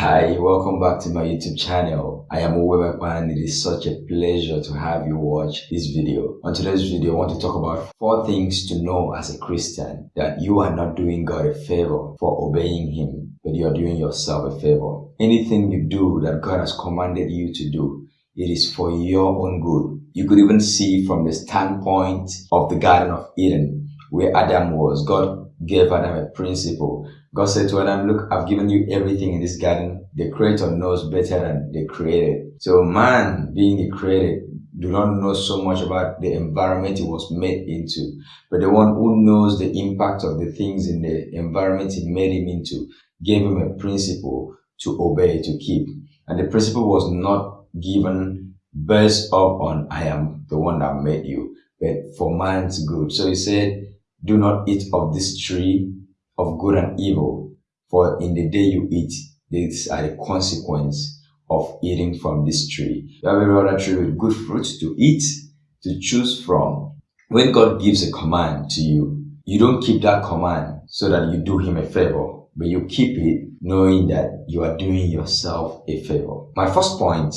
Hi, welcome back to my YouTube channel. I am Uwebekwan and it is such a pleasure to have you watch this video. On today's video, I want to talk about four things to know as a Christian that you are not doing God a favor for obeying Him, but you are doing yourself a favor. Anything you do that God has commanded you to do, it is for your own good. You could even see from the standpoint of the Garden of Eden, where Adam was. God gave Adam a principle. God said to Adam, look, I've given you everything in this garden. The creator knows better than the created. So man, being the created, do not know so much about the environment he was made into. But the one who knows the impact of the things in the environment he made him into gave him a principle to obey, to keep. And the principle was not given based up on I am the one that made you, but for man's good. So he said, do not eat of this tree of good and evil, for in the day you eat, these are the consequence of eating from this tree. You have every other tree with good fruits to eat, to choose from. When God gives a command to you, you don't keep that command so that you do him a favor, but you keep it knowing that you are doing yourself a favor. My first point,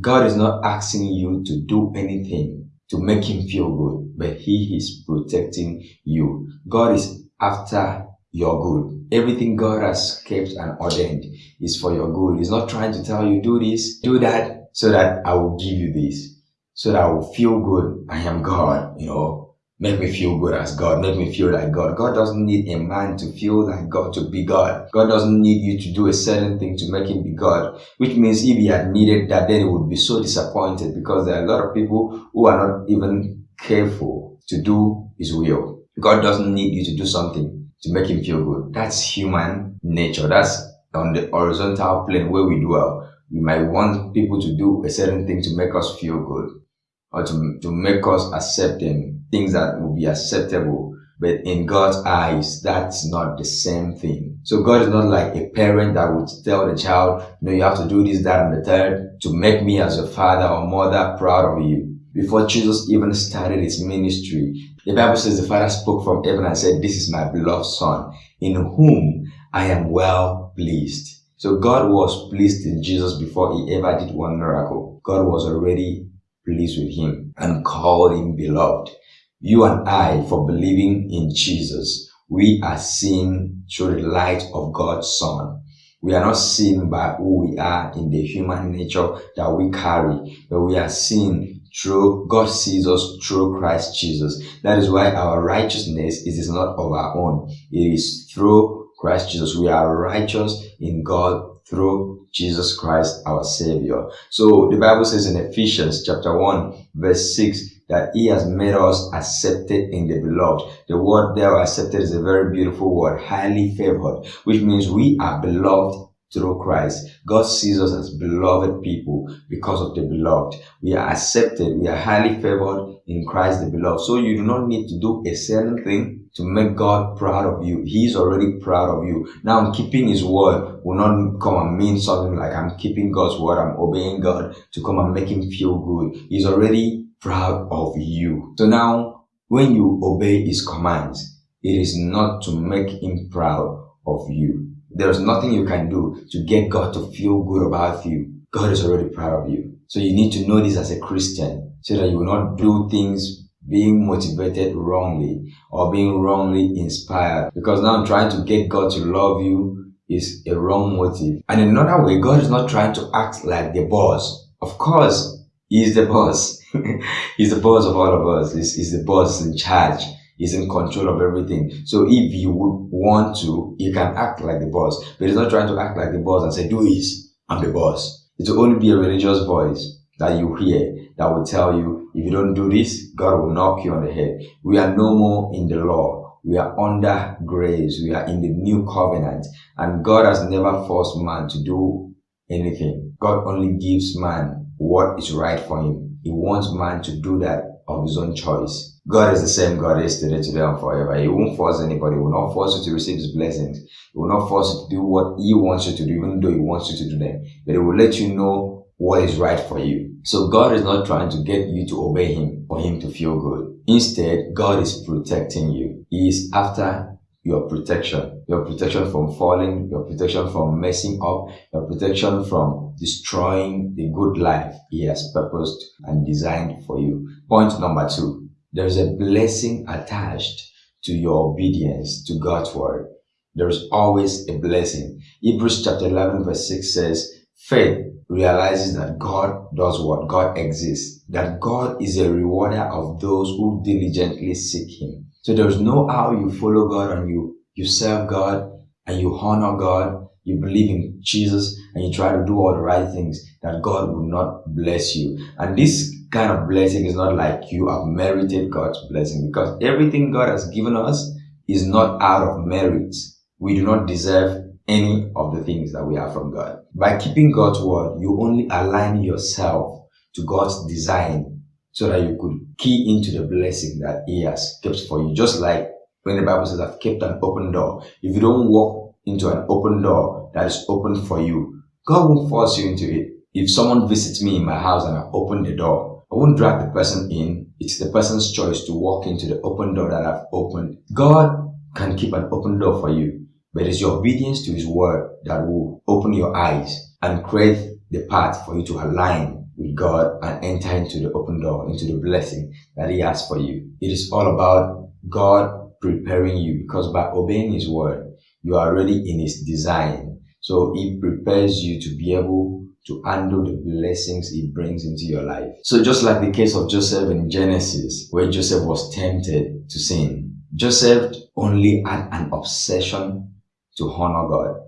God is not asking you to do anything to make him feel good, but he is protecting you. God is after your good. Everything God has kept and ordained is for your good. He's not trying to tell you, do this, do that, so that I will give you this, so that I will feel good. I am God, you know. Make me feel good as God. Make me feel like God. God doesn't need a man to feel like God to be God. God doesn't need you to do a certain thing to make him be God. Which means if he had needed that, then he would be so disappointed because there are a lot of people who are not even careful to do his will. God doesn't need you to do something to make him feel good. That's human nature. That's on the horizontal plane where we dwell. We might want people to do a certain thing to make us feel good or to, to make us accept them things that will be acceptable. But in God's eyes, that's not the same thing. So God is not like a parent that would tell the child, no, you have to do this, that, and the third to make me as a father or mother proud of you. Before Jesus even started his ministry, the Bible says the Father spoke from heaven and said, this is my beloved son in whom I am well pleased. So God was pleased in Jesus before he ever did one miracle. God was already pleased with him and called him beloved you and I, for believing in Jesus, we are seen through the light of God's Son. We are not seen by who we are in the human nature that we carry, but we are seen through, God sees us through Christ Jesus. That is why our righteousness is not of our own. It is through Christ Jesus. We are righteous in God through Jesus Christ our Savior. So the Bible says in Ephesians chapter 1 verse 6 that he has made us accepted in the beloved. The word there accepted is a very beautiful word, highly favored, which means we are beloved through Christ. God sees us as beloved people because of the beloved. We are accepted. We are highly favored in Christ the beloved. So you do not need to do a certain thing to make God proud of you. He is already proud of you. Now keeping his word will not come and mean something like I'm keeping God's word. I'm obeying God to come and make him feel good. He's already proud of you. So now, when you obey his commands, it is not to make him proud of you. There is nothing you can do to get God to feel good about you. God is already proud of you. So you need to know this as a Christian so that you will not do things being motivated wrongly or being wrongly inspired. Because now I'm trying to get God to love you is a wrong motive. And in another way, God is not trying to act like the boss. Of course, he is the boss. he's the boss of all of us. He's, he's the boss in charge. He's in control of everything. So if you would want to, you can act like the boss. But he's not trying to act like the boss and say, do this. I'm the boss. It will only be a religious voice that you hear that will tell you, if you don't do this, God will knock you on the head. We are no more in the law. We are under grace. We are in the new covenant. And God has never forced man to do anything. God only gives man what is right for him. He wants man to do that of his own choice. God is the same God yesterday, today, and forever. He won't force anybody. He will not force you to receive his blessings. He will not force you to do what he wants you to do, even though he wants you to do them. But he will let you know what is right for you. So God is not trying to get you to obey him for him to feel good. Instead, God is protecting you. He is after your protection, your protection from falling, your protection from messing up, your protection from destroying the good life He has purposed and designed for you. Point number two, there is a blessing attached to your obedience to God's word. There is always a blessing. Hebrews chapter 11 verse 6 says, faith realizes that God does what? God exists. That God is a rewarder of those who diligently seek Him. So there's no how you follow God and you, you serve God and you honor God, you believe in Jesus and you try to do all the right things that God will not bless you. And this kind of blessing is not like you have merited God's blessing because everything God has given us is not out of merit. We do not deserve any of the things that we have from God. By keeping God's word, you only align yourself to God's design so that you could key into the blessing that He has kept for you. Just like when the Bible says, I've kept an open door. If you don't walk into an open door that is open for you, God won't force you into it. If someone visits me in my house and I open the door, I won't drag the person in. It's the person's choice to walk into the open door that I've opened. God can keep an open door for you but it's your obedience to His word that will open your eyes and create the path for you to align with God and enter into the open door, into the blessing that He has for you. It is all about God preparing you because by obeying His word, you are already in His design. So He prepares you to be able to handle the blessings He brings into your life. So just like the case of Joseph in Genesis, where Joseph was tempted to sin, Joseph only had an obsession to honor God.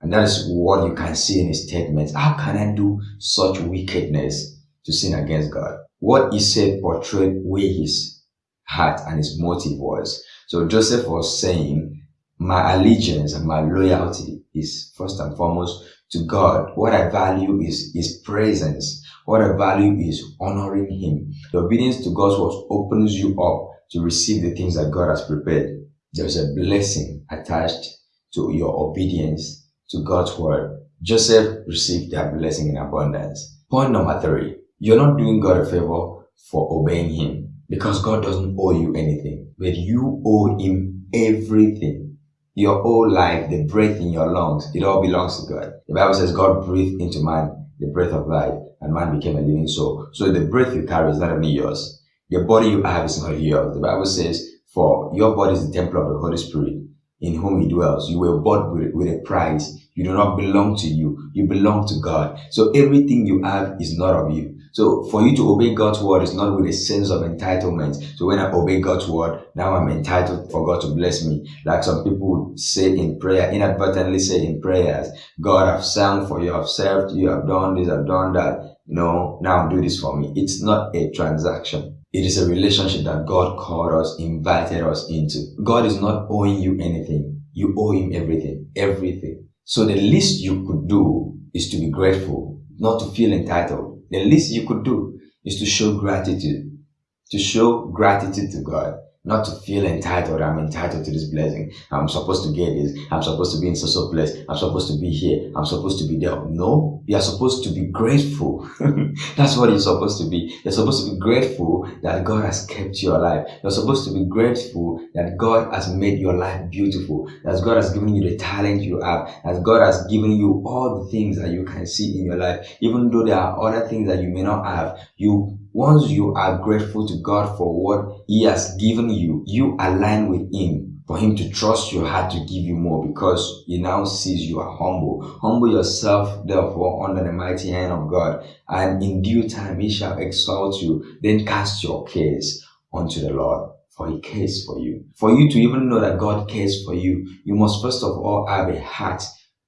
And that is what you can see in his statements. How can I do such wickedness to sin against God? What he said portrayed where his heart and his motive was. So Joseph was saying, my allegiance and my loyalty is first and foremost to God. What I value is his presence. What I value is honoring him. The obedience to God's word opens you up to receive the things that God has prepared. There's a blessing attached to your obedience to God's word, Joseph received that blessing in abundance. Point number three, you're not doing God a favor for obeying him because God doesn't owe you anything, but you owe him everything. Your whole life, the breath in your lungs, it all belongs to God. The Bible says God breathed into man the breath of life and man became a living soul. So the breath you carry is not only yours. The body you have is not yours. The Bible says, for your body is the temple of the Holy Spirit in whom he dwells. You were bought with, with a price. You do not belong to you. You belong to God. So everything you have is not of you. So for you to obey God's word is not with a sense of entitlement. So when I obey God's word, now I'm entitled for God to bless me. Like some people say in prayer, inadvertently say in prayers, God, I've sung for you, I've served you, I've done this, I've done that. No, now do this for me. It's not a transaction. It is a relationship that God called us, invited us into. God is not owing you anything. You owe Him everything. Everything. So the least you could do is to be grateful, not to feel entitled. The least you could do is to show gratitude. To show gratitude to God not to feel entitled. I'm entitled to this blessing. I'm supposed to get this. I'm supposed to be in such a place. I'm supposed to be here. I'm supposed to be there. No, you are supposed to be grateful. That's what you're supposed to be. You're supposed to be grateful that God has kept you alive. You're supposed to be grateful that God has made your life beautiful. That God has given you the talent you have. That God has given you all the things that you can see in your life. Even though there are other things that you may not have, you once you are grateful to God for what He has given you, you align with Him for Him to trust your heart to give you more because He now sees you are humble. Humble yourself, therefore, under the mighty hand of God, and in due time He shall exalt you. Then cast your cares unto the Lord for he cares for you. For you to even know that God cares for you, you must first of all have a heart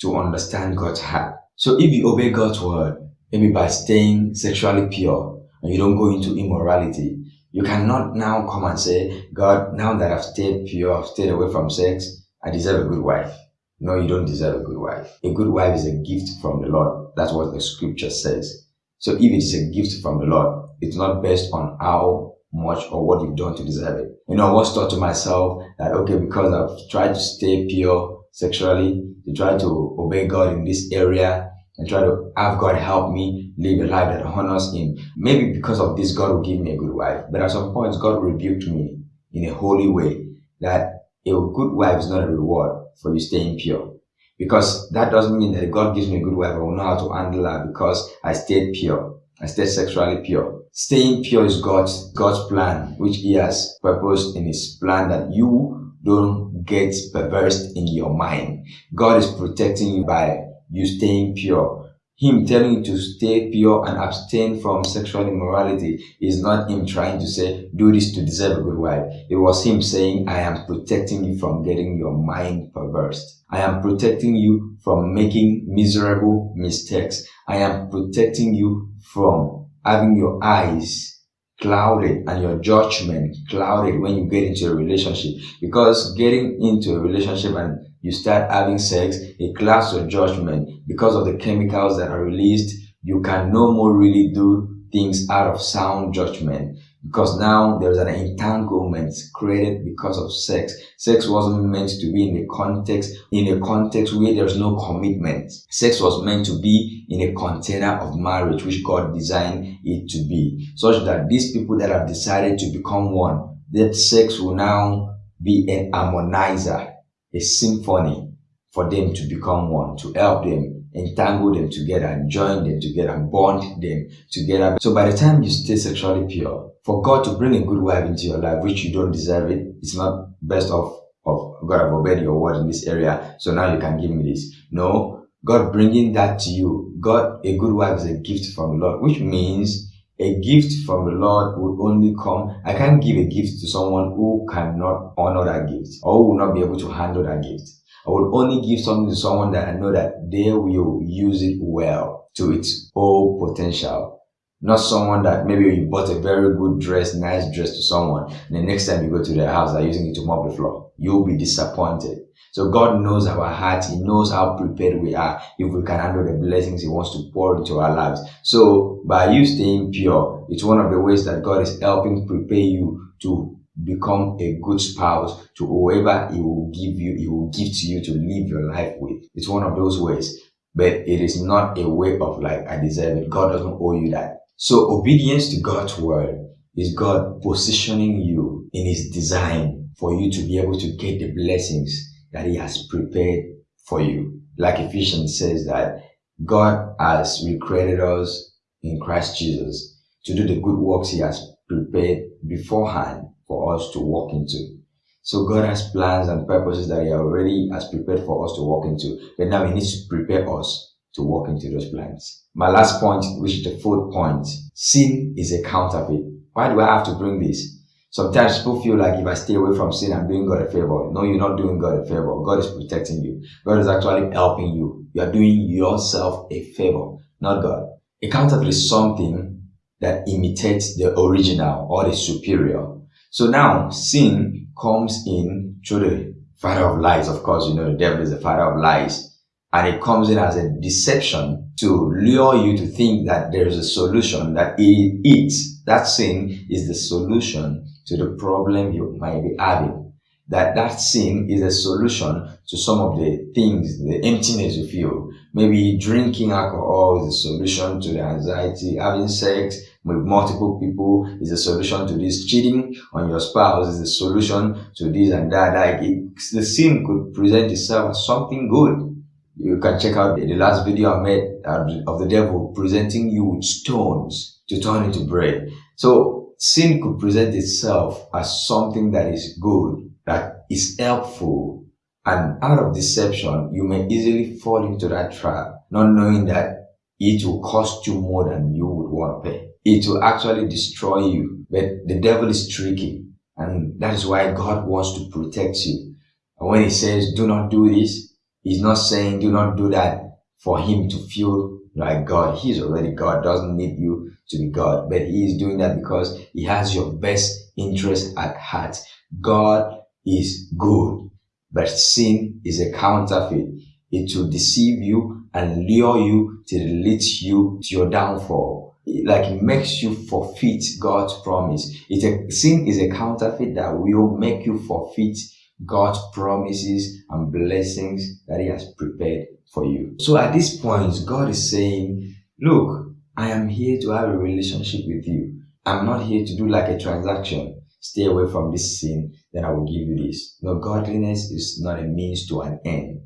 to understand God's heart. So if you obey God's word, maybe by staying sexually pure, and you don't go into immorality, you cannot now come and say, God, now that I've stayed pure, I've stayed away from sex, I deserve a good wife. No, you don't deserve a good wife. A good wife is a gift from the Lord. That's what the scripture says. So if it is a gift from the Lord, it's not based on how much or what you've done to deserve it. You know, I once thought to myself that, okay, because I've tried to stay pure sexually, to try to obey God in this area, and try to have God help me live a life that honors Him. Maybe because of this, God will give me a good wife. But at some point, God rebuked me in a holy way that a good wife is not a reward for you staying pure. Because that doesn't mean that God gives me a good wife, I will know how to handle her because I stayed pure. I stayed sexually pure. Staying pure is God's God's plan, which He has purposed in His plan that you don't get perverse in your mind. God is protecting you by you staying pure. Him telling you to stay pure and abstain from sexual immorality is not him trying to say, do this to deserve a good wife. It was him saying, I am protecting you from getting your mind perverse. I am protecting you from making miserable mistakes. I am protecting you from having your eyes clouded and your judgment clouded when you get into a relationship. Because getting into a relationship and you start having sex, it clouds your judgment because of the chemicals that are released. You can no more really do things out of sound judgment because now there's an entanglement created because of sex. Sex wasn't meant to be in a context, in a context where there's no commitment. Sex was meant to be in a container of marriage, which God designed it to be, such that these people that have decided to become one, that sex will now be an harmonizer a symphony for them to become one, to help them entangle them together join them together bond them together. So by the time you stay sexually pure, for God to bring a good wife into your life, which you don't deserve it, it's not best of, of God have obeyed your word in this area, so now you can give me this. No, God bringing that to you, God, a good wife is a gift from the Lord, which means a gift from the Lord would only come. I can't give a gift to someone who cannot honor that gift or will not be able to handle that gift. I will only give something to someone that I know that they will use it well to its whole potential. Not someone that maybe you bought a very good dress, nice dress to someone, and the next time you go to their house, they're using it to mop the floor. You'll be disappointed. So God knows our hearts. He knows how prepared we are if we can handle the blessings He wants to pour into our lives. So by you staying pure, it's one of the ways that God is helping prepare you to become a good spouse to whoever He will give you, He will give to you to live your life with. It's one of those ways. But it is not a way of like, I deserve it. God doesn't owe you that. So obedience to God's word is God positioning you in His design for you to be able to get the blessings that he has prepared for you. Like Ephesians says that God has recreated us in Christ Jesus to do the good works he has prepared beforehand for us to walk into. So God has plans and purposes that he already has prepared for us to walk into. But now he needs to prepare us to walk into those plans. My last point, which is the fourth point, sin is a counterfeit. Why do I have to bring this? Sometimes people feel like if I stay away from sin, I'm doing God a favor. No, you're not doing God a favor. God is protecting you. God is actually helping you. You are doing yourself a favor, not God. A counterfeit is something that imitates the original or the superior. So now sin comes in through the father of lies. Of course, you know the devil is the father of lies. And it comes in as a deception to lure you to think that there is a solution, that it, it that sin is the solution to the problem you might be having. That that sin is a solution to some of the things, the emptiness you feel. Maybe drinking alcohol is a solution to the anxiety. Having sex with multiple people is a solution to this. Cheating on your spouse is a solution to this and that. Like it, the sin could present itself as something good. You can check out the last video I made uh, of the devil presenting you with stones to turn into bread. So sin could present itself as something that is good, that is helpful, and out of deception, you may easily fall into that trap, not knowing that it will cost you more than you would want to pay. It will actually destroy you. But the devil is tricky, and that is why God wants to protect you. And when he says, do not do this, he's not saying do not do that for him to feel like God. He's already God, doesn't need you to be God, but he is doing that because he has your best interest at heart. God is good, but sin is a counterfeit. It will deceive you and lure you it leads you to your downfall. It, like it makes you forfeit God's promise. It's a, sin is a counterfeit that will make you forfeit God's promises and blessings that he has prepared for you. So at this point, God is saying, look, I am here to have a relationship with you. I'm not here to do like a transaction. Stay away from this sin. then I will give you this. No, godliness is not a means to an end.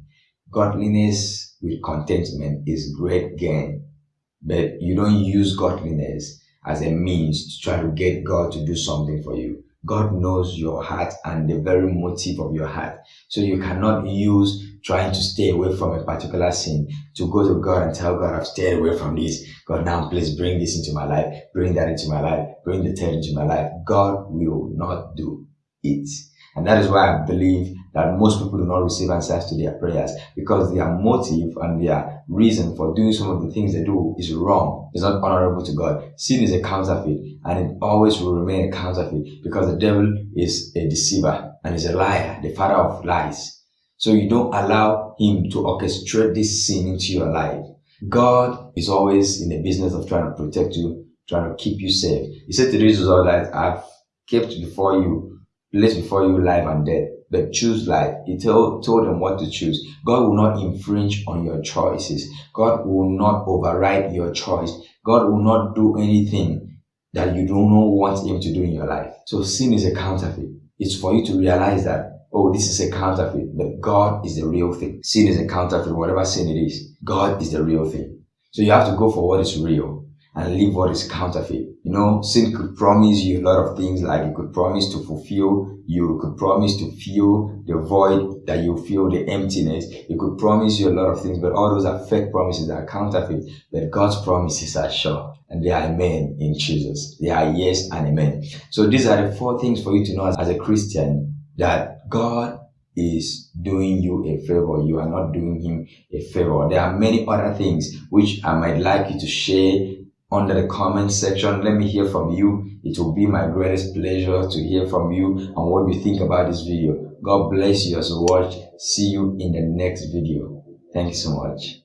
Godliness with contentment is great gain. But you don't use godliness as a means to try to get God to do something for you. God knows your heart and the very motive of your heart. So you cannot use trying to stay away from a particular sin to go to God and tell God, I've stayed away from this. God, now please bring this into my life, bring that into my life, bring the third into my life. God will not do it. And that is why I believe that most people do not receive answers to their prayers because their motive and their reason for doing some of the things they do is wrong. It's not honorable to God. Sin is a counterfeit and it always will remain a counterfeit because the devil is a deceiver and is a liar, the father of lies. So you don't allow him to orchestrate this sin into your life. God is always in the business of trying to protect you, trying to keep you safe. He said to Jesus all that I've kept before you place before you life and death, but choose life. He told, told them what to choose. God will not infringe on your choices. God will not override your choice. God will not do anything that you don't want him to do in your life. So sin is a counterfeit. It's for you to realize that, oh, this is a counterfeit, but God is the real thing. Sin is a counterfeit, whatever sin it is. God is the real thing. So you have to go for what is real and leave what is counterfeit. You know, sin could promise you a lot of things like it could promise to fulfill, you could promise to fill the void that you feel, the emptiness. It could promise you a lot of things, but all those are fake promises that are counterfeit. But God's promises are sure and they are amen in Jesus. They are yes and amen. So these are the four things for you to know as, as a Christian that God is doing you a favor. You are not doing him a favor. There are many other things which I might like you to share under the comment section. Let me hear from you. It will be my greatest pleasure to hear from you and what you think about this video. God bless you as you watch. See you in the next video. Thank you so much.